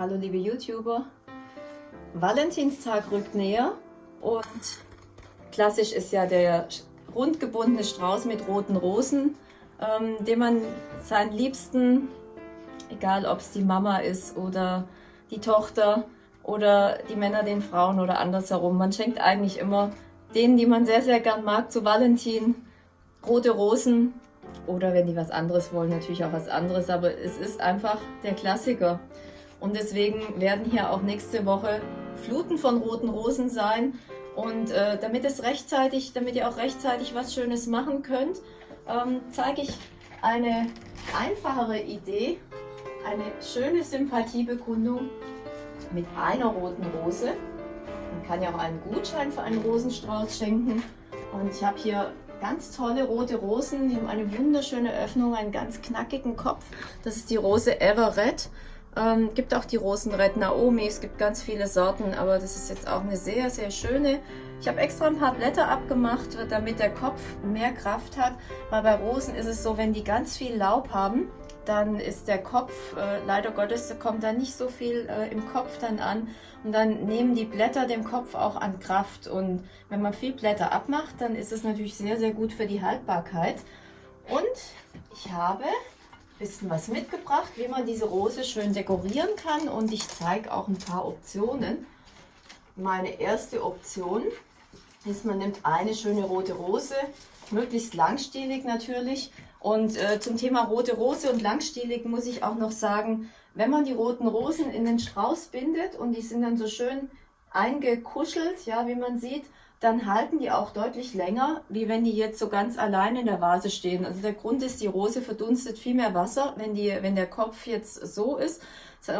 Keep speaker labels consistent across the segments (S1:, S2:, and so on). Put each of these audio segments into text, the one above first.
S1: Hallo liebe YouTuber. Valentinstag rückt näher und klassisch ist ja der rundgebundene Strauß mit roten Rosen, ähm, den man seinen Liebsten, egal ob es die Mama ist oder die Tochter oder die Männer den Frauen oder andersherum, man schenkt eigentlich immer denen, die man sehr, sehr gern mag, zu Valentin rote Rosen oder wenn die was anderes wollen, natürlich auch was anderes, aber es ist einfach der Klassiker. Und deswegen werden hier auch nächste Woche Fluten von roten Rosen sein. Und äh, damit es rechtzeitig, damit ihr auch rechtzeitig was Schönes machen könnt, ähm, zeige ich eine einfachere Idee, eine schöne Sympathiebekundung mit einer roten Rose. Man kann ja auch einen Gutschein für einen Rosenstrauß schenken. Und ich habe hier ganz tolle rote Rosen. Die haben eine wunderschöne Öffnung, einen ganz knackigen Kopf. Das ist die Rose Everett. Ähm, gibt auch die Rosenred Naomi, es gibt ganz viele Sorten, aber das ist jetzt auch eine sehr, sehr schöne. Ich habe extra ein paar Blätter abgemacht, damit der Kopf mehr Kraft hat, weil bei Rosen ist es so, wenn die ganz viel Laub haben, dann ist der Kopf, äh, leider Gottes, kommt da nicht so viel äh, im Kopf dann an und dann nehmen die Blätter dem Kopf auch an Kraft und wenn man viel Blätter abmacht, dann ist es natürlich sehr, sehr gut für die Haltbarkeit. Und ich habe bisschen was mitgebracht, wie man diese Rose schön dekorieren kann und ich zeige auch ein paar Optionen. Meine erste Option ist, man nimmt eine schöne rote Rose, möglichst langstielig natürlich. Und äh, zum Thema rote Rose und langstielig muss ich auch noch sagen, wenn man die roten Rosen in den Strauß bindet und die sind dann so schön eingekuschelt, ja, wie man sieht, dann halten die auch deutlich länger, wie wenn die jetzt so ganz allein in der Vase stehen. Also der Grund ist, die Rose verdunstet viel mehr Wasser, wenn, die, wenn der Kopf jetzt so ist.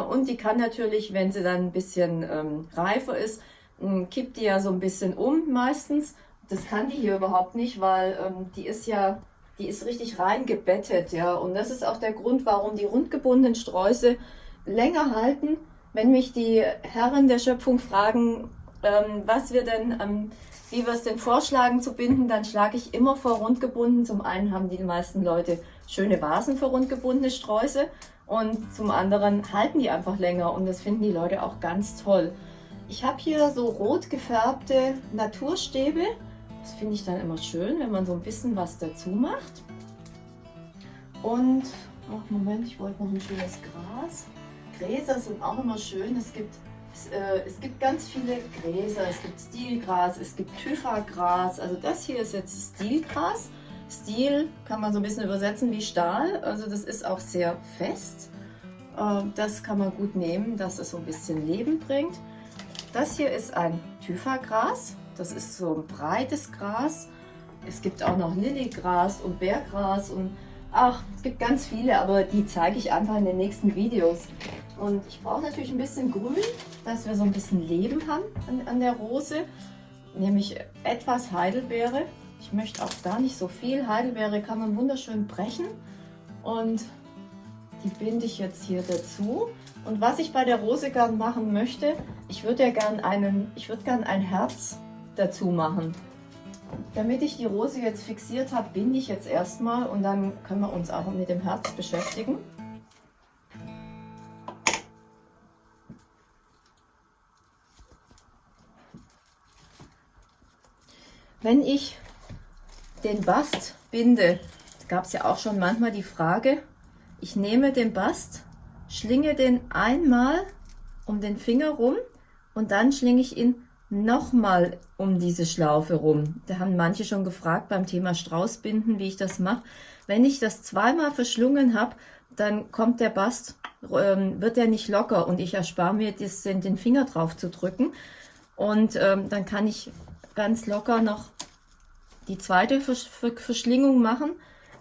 S1: Und die kann natürlich, wenn sie dann ein bisschen ähm, reifer ist, ähm, kippt die ja so ein bisschen um meistens. Das kann die hier überhaupt nicht, weil ähm, die ist ja, die ist richtig reingebettet, ja. Und das ist auch der Grund, warum die rundgebundenen Sträuße länger halten. Wenn mich die Herren der Schöpfung fragen, ähm, was wir denn ähm, wie wir es denn vorschlagen zu binden, dann schlage ich immer vor rundgebunden. Zum einen haben die meisten Leute schöne Vasen für rundgebundene Sträuße und zum anderen halten die einfach länger und das finden die Leute auch ganz toll. Ich habe hier so rot gefärbte Naturstäbe. Das finde ich dann immer schön, wenn man so ein bisschen was dazu macht. Und, oh Moment, ich wollte noch ein schönes Gras. Gräser sind auch immer schön. Es gibt es, äh, es gibt ganz viele Gräser, es gibt Stilgras, es gibt Typhagras. Also das hier ist jetzt Stilgras. Stil kann man so ein bisschen übersetzen wie Stahl, also das ist auch sehr fest. Ähm, das kann man gut nehmen, dass es so ein bisschen Leben bringt. Das hier ist ein Typhagras, das ist so ein breites Gras. Es gibt auch noch Lilygras und Bärgras und ach, es gibt ganz viele, aber die zeige ich einfach in den nächsten Videos. Und ich brauche natürlich ein bisschen Grün, dass wir so ein bisschen Leben haben an, an der Rose. Nämlich etwas Heidelbeere. Ich möchte auch gar nicht so viel. Heidelbeere kann man wunderschön brechen. Und die binde ich jetzt hier dazu. Und was ich bei der Rose gern machen möchte, ich würde ja gern einen, ich würde gern ein Herz dazu machen. Damit ich die Rose jetzt fixiert habe, binde ich jetzt erstmal und dann können wir uns auch mit dem Herz beschäftigen. Wenn ich den Bast binde, gab es ja auch schon manchmal die Frage, ich nehme den Bast, schlinge den einmal um den Finger rum und dann schlinge ich ihn nochmal um diese Schlaufe rum. Da haben manche schon gefragt beim Thema Straußbinden, wie ich das mache. Wenn ich das zweimal verschlungen habe, dann kommt der Bast, ähm, wird er nicht locker und ich erspare mir das, den Finger drauf zu drücken. Und ähm, dann kann ich ganz locker noch die zweite Verschlingung machen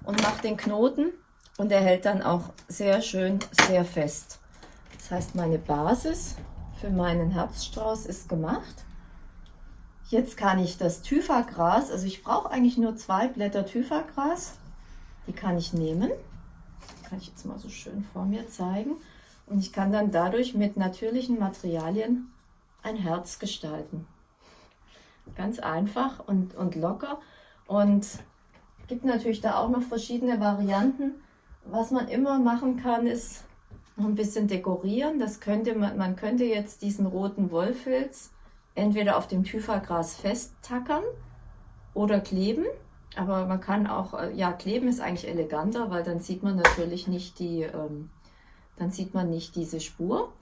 S1: und mache den Knoten und er hält dann auch sehr schön, sehr fest. Das heißt, meine Basis für meinen Herzstrauß ist gemacht. Jetzt kann ich das Thyfagras, also ich brauche eigentlich nur zwei Blätter Thyfagras, die kann ich nehmen. Die kann ich jetzt mal so schön vor mir zeigen. Und ich kann dann dadurch mit natürlichen Materialien ein Herz gestalten. Ganz einfach und, und locker. Und gibt natürlich da auch noch verschiedene Varianten. Was man immer machen kann, ist noch ein bisschen dekorieren. Das könnte man, man könnte jetzt diesen roten Wollfilz entweder auf dem Thyfagras festtackern oder kleben. Aber man kann auch, äh, ja, kleben ist eigentlich eleganter, weil dann sieht man natürlich nicht die, ähm, dann sieht man nicht diese Spur.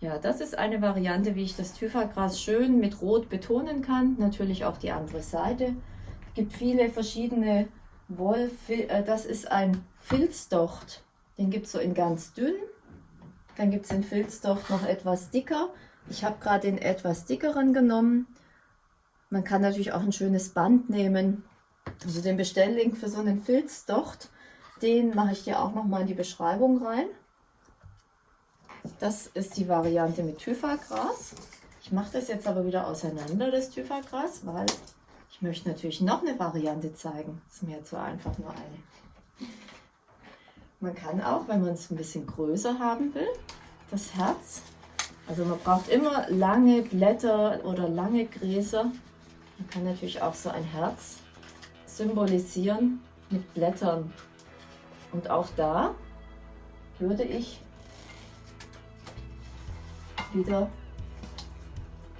S1: Ja, das ist eine Variante, wie ich das Thyfagras schön mit Rot betonen kann. Natürlich auch die andere Seite. Es gibt viele verschiedene Woll, äh, das ist ein Filzdocht. Den gibt es so in ganz dünn. Dann gibt es den Filzdocht noch etwas dicker. Ich habe gerade den etwas dickeren genommen. Man kann natürlich auch ein schönes Band nehmen. Also den Bestelllink für so einen Filzdocht, den mache ich dir auch noch mal in die Beschreibung rein. Das ist die Variante mit Thyfagras. Ich mache das jetzt aber wieder auseinander, das Thyfagras, weil ich möchte natürlich noch eine Variante zeigen. Das ist mir zu einfach nur eine. Man kann auch, wenn man es ein bisschen größer haben will, das Herz, also man braucht immer lange Blätter oder lange Gräser. Man kann natürlich auch so ein Herz symbolisieren mit Blättern. Und auch da würde ich wieder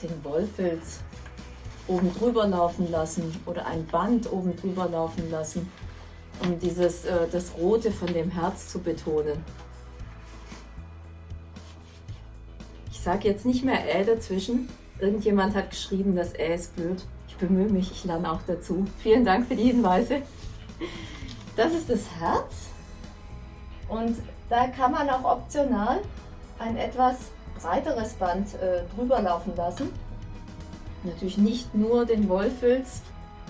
S1: den Wollfilz oben drüber laufen lassen oder ein Band oben drüber laufen lassen, um dieses, äh, das Rote von dem Herz zu betonen. Sage jetzt nicht mehr Ä dazwischen. Irgendjemand hat geschrieben, das Ä ist blöd. Ich bemühe mich, ich lerne auch dazu. Vielen Dank für die Hinweise. Das ist das Herz und da kann man auch optional ein etwas breiteres Band äh, drüber laufen lassen. Natürlich nicht nur den Wollfilz.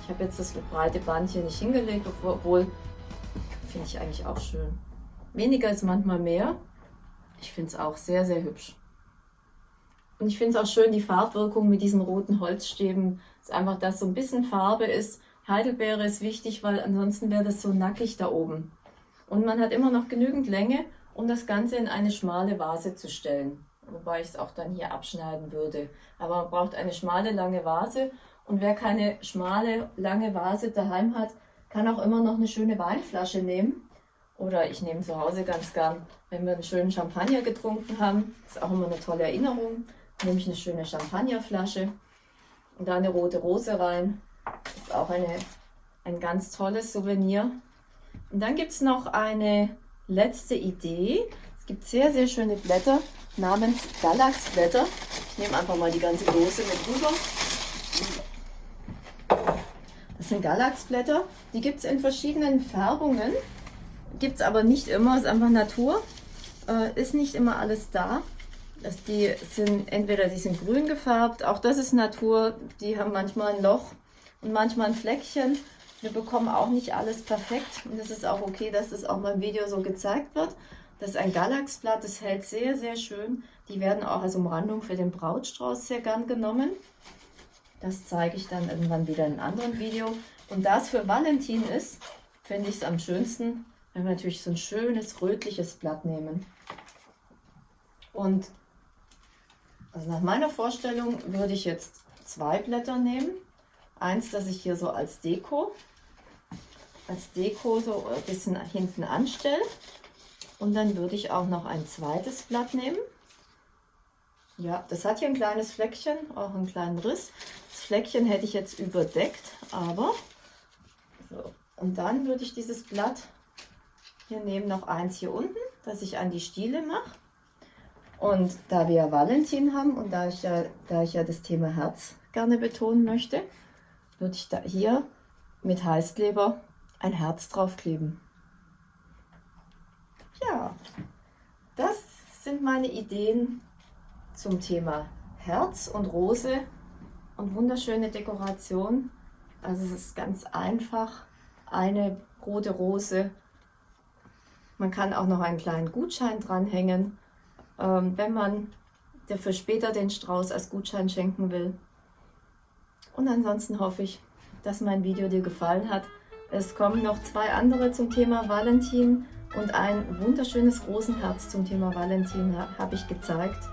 S1: Ich habe jetzt das breite Band hier nicht hingelegt, obwohl finde ich eigentlich auch schön. Weniger ist manchmal mehr. Ich finde es auch sehr, sehr hübsch. Und ich finde es auch schön, die Farbwirkung mit diesen roten Holzstäben. Ist einfach, dass so ein bisschen Farbe ist. Heidelbeere ist wichtig, weil ansonsten wäre das so nackig da oben. Und man hat immer noch genügend Länge, um das Ganze in eine schmale Vase zu stellen wobei ich es auch dann hier abschneiden würde. Aber man braucht eine schmale, lange Vase und wer keine schmale, lange Vase daheim hat, kann auch immer noch eine schöne Weinflasche nehmen. Oder ich nehme zu Hause ganz gern, wenn wir einen schönen Champagner getrunken haben, ist auch immer eine tolle Erinnerung, nehme ich eine schöne Champagnerflasche und da eine rote Rose rein. Ist auch eine, ein ganz tolles Souvenir. Und dann gibt es noch eine letzte Idee. Es gibt sehr, sehr schöne Blätter namens Galaxblätter. Ich nehme einfach mal die ganze Dose mit rüber. Das sind Galaxblätter. Die gibt es in verschiedenen Färbungen. Gibt es aber nicht immer, ist einfach Natur. Äh, ist nicht immer alles da. Das, die sind entweder die sind grün gefärbt, auch das ist Natur. Die haben manchmal ein Loch und manchmal ein Fleckchen. Wir bekommen auch nicht alles perfekt und es ist auch okay, dass das auch mal im Video so gezeigt wird. Das ist ein Galaxblatt, das hält sehr, sehr schön. Die werden auch als Umrandung für den Brautstrauß sehr gern genommen. Das zeige ich dann irgendwann wieder in einem anderen Video. Und da es für Valentin ist, finde ich es am schönsten, wenn wir natürlich so ein schönes rötliches Blatt nehmen. Und also nach meiner Vorstellung würde ich jetzt zwei Blätter nehmen. Eins, das ich hier so als Deko, als Deko so ein bisschen hinten anstelle. Und dann würde ich auch noch ein zweites Blatt nehmen. Ja, das hat hier ein kleines Fleckchen, auch einen kleinen Riss. Das Fleckchen hätte ich jetzt überdeckt, aber so. Und dann würde ich dieses Blatt hier nehmen, noch eins hier unten, das ich an die Stiele mache. Und da wir Valentin haben und da ich ja, da ich ja das Thema Herz gerne betonen möchte, würde ich da hier mit Heißkleber ein Herz draufkleben. Ja, das sind meine Ideen zum Thema Herz und Rose und wunderschöne Dekoration. Also es ist ganz einfach, eine rote Rose. Man kann auch noch einen kleinen Gutschein dranhängen, wenn man dafür später den Strauß als Gutschein schenken will. Und ansonsten hoffe ich, dass mein Video dir gefallen hat. Es kommen noch zwei andere zum Thema Valentin und ein wunderschönes Rosenherz zum Thema Valentin habe ich gezeigt.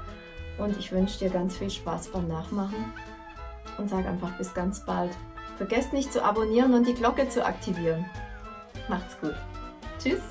S1: Und ich wünsche dir ganz viel Spaß beim Nachmachen und sage einfach bis ganz bald. Vergesst nicht zu abonnieren und die Glocke zu aktivieren. Macht's gut. Tschüss.